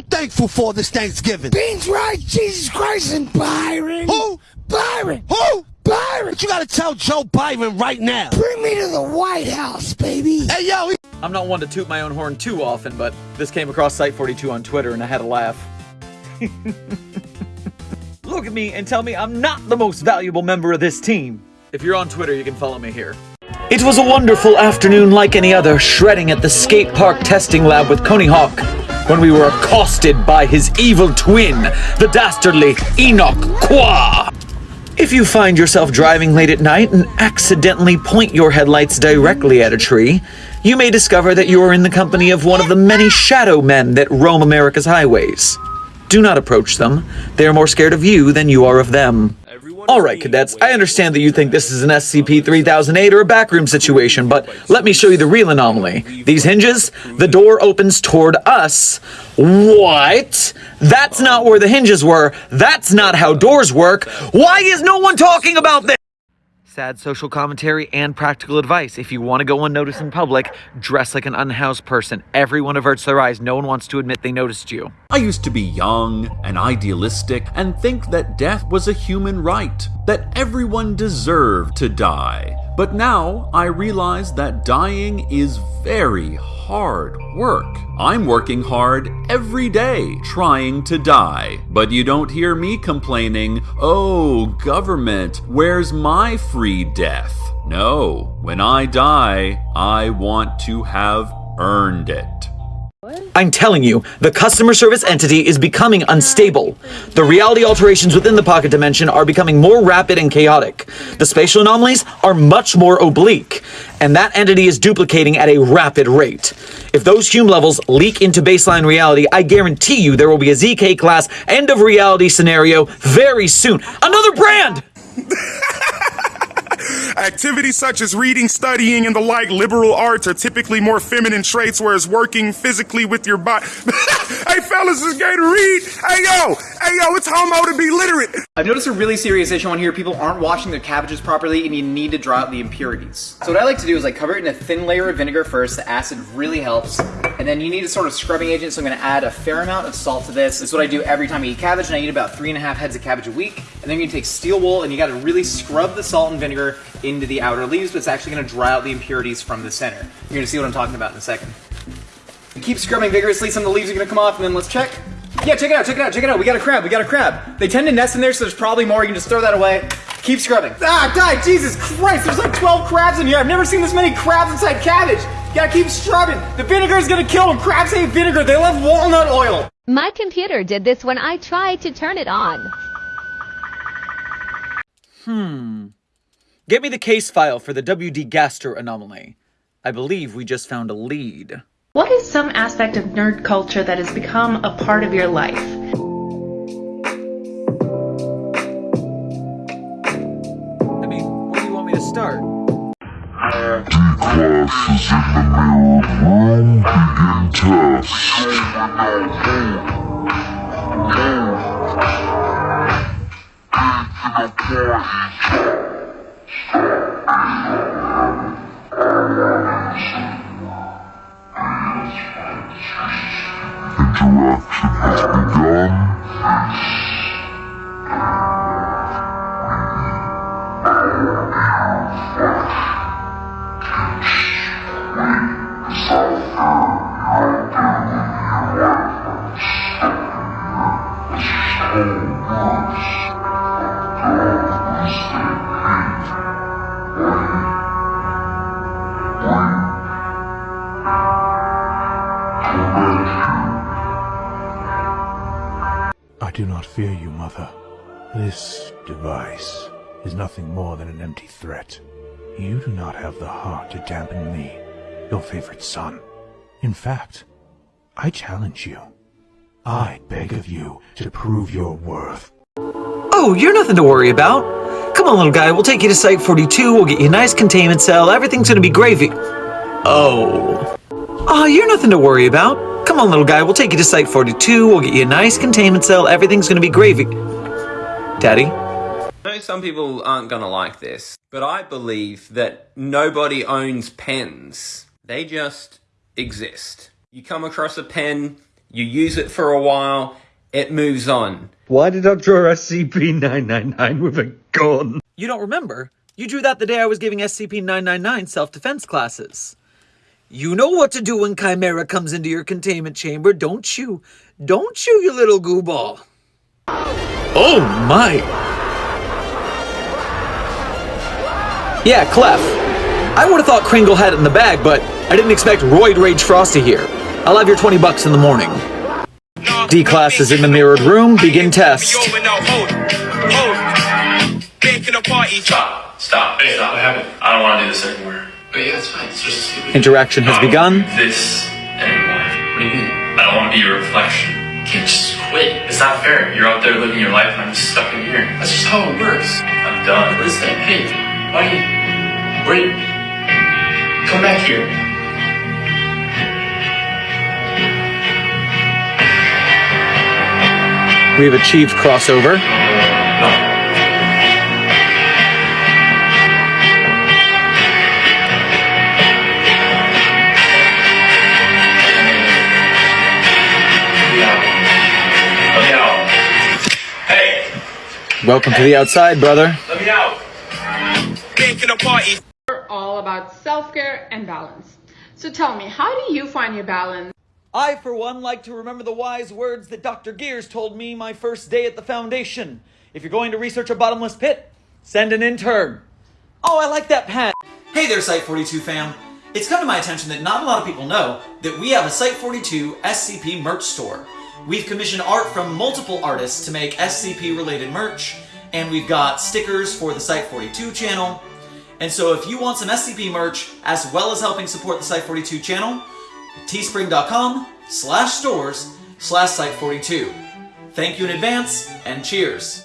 you thankful for this Thanksgiving? Beans, rice, Jesus Christ, and Byron. Who? Byron. Who? Byron. But you gotta tell Joe Byron right now. Bring me to the White House, baby. Hey, yo, he- I'm not one to toot my own horn too often, but this came across Site42 on Twitter and I had a laugh. Look at me and tell me I'm not the most valuable member of this team. If you're on Twitter, you can follow me here. It was a wonderful afternoon like any other, shredding at the skate park testing lab with Tony Hawk, when we were accosted by his evil twin, the dastardly Enoch Qua. If you find yourself driving late at night and accidentally point your headlights directly at a tree, you may discover that you are in the company of one of the many shadow men that roam America's highways. Do not approach them. They are more scared of you than you are of them. Alright, cadets, I understand that you think this is an SCP-3008 or a backroom situation, but let me show you the real anomaly. These hinges, the door opens toward us. What? That's not where the hinges were. That's not how doors work. Why is no one talking about this? Sad social commentary and practical advice. If you want to go unnoticed in public, dress like an unhoused person. Everyone averts their eyes. No one wants to admit they noticed you. I used to be young and idealistic and think that death was a human right, that everyone deserved to die. But now I realize that dying is very hard work. I'm working hard every day trying to die. But you don't hear me complaining, oh, government, where's my free death? No, when I die, I want to have earned it. I'm telling you, the customer service entity is becoming unstable. The reality alterations within the pocket dimension are becoming more rapid and chaotic. The spatial anomalies are much more oblique, and that entity is duplicating at a rapid rate. If those Hume levels leak into baseline reality, I guarantee you there will be a ZK class end of reality scenario very soon. Another brand! Activities such as reading, studying, and the like liberal arts are typically more feminine traits, whereas working physically with your body. hey, fellas, it's gay to read. Hey, yo, hey, yo, it's homo to be literate. I've noticed a really serious issue on here. People aren't washing their cabbages properly and you need to draw out the impurities. So what I like to do is like cover it in a thin layer of vinegar first. The acid really helps. And then you need a sort of scrubbing agent. So I'm gonna add a fair amount of salt to this. Is what I do every time I eat cabbage and I eat about three and a half heads of cabbage a week. And then you take steel wool and you gotta really scrub the salt and vinegar into the outer leaves, but it's actually gonna dry out the impurities from the center. You're gonna see what I'm talking about in a second. Keep scrubbing vigorously, some of the leaves are gonna come off, and then let's check. Yeah, check it out, check it out, check it out. We got a crab, we got a crab. They tend to nest in there, so there's probably more. You can just throw that away. Keep scrubbing. Ah, die, Jesus Christ, there's like 12 crabs in here. I've never seen this many crabs inside cabbage. You gotta keep scrubbing. The vinegar is gonna kill them. Crabs hate vinegar. They love walnut oil. My computer did this when I tried to turn it on. Hmm. Get me the case file for the WD Gaster anomaly. I believe we just found a lead. What is some aspect of nerd culture that has become a part of your life? Clashes in the mirrored room begin test. Interaction has begun. I do not fear you, Mother. This device is nothing more than an empty threat. You do not have the heart to dampen me, your favorite son. In fact, I challenge you. I beg of you to prove your worth. Oh, you're nothing to worry about. Come on, little guy, we'll take you to Site 42, we'll get you a nice containment cell, everything's gonna be gravy. Oh. Oh, you're nothing to worry about. Come on, little guy, we'll take you to Site 42, we'll get you a nice containment cell, everything's gonna be gravy. Daddy? I know some people aren't gonna like this, but I believe that nobody owns pens. They just exist. You come across a pen, You use it for a while, it moves on. Why did I draw SCP-999 with a gun? You don't remember? You drew that the day I was giving SCP-999 self-defense classes. You know what to do when Chimera comes into your containment chamber, don't you? Don't you, you little goo ball? Oh my! Yeah, Clef. I would have thought Kringle had it in the bag, but I didn't expect Roid Rage Frosty here. I'll have your 20 bucks in the morning. D-Class is in the mirrored room. Begin test. Stop. Stop. Hey, stop. What happened? I don't want to do this anymore. But yeah, it's fine. It's just stupid. Interaction has um, begun. This anymore. What do you mean? I don't want to be your reflection. You can't just quit. It's not fair. You're out there living your life and I'm just stuck in here. That's just how it works. I'm done. What is that? Hey, why do you... Where you... Come back here. We have achieved crossover. Welcome to the outside, brother. let me out. We're all about self-care and balance. So tell me, how do you find your balance? I, for one, like to remember the wise words that Dr. Gears told me my first day at the Foundation. If you're going to research a bottomless pit, send an intern. Oh, I like that pen. Hey there, Site42 fam. It's come to my attention that not a lot of people know that we have a Site42 SCP merch store. We've commissioned art from multiple artists to make SCP related merch, and we've got stickers for the Site42 channel. And so if you want some SCP merch, as well as helping support the Site42 channel, teespring.com slash stores slash site42. Thank you in advance, and cheers.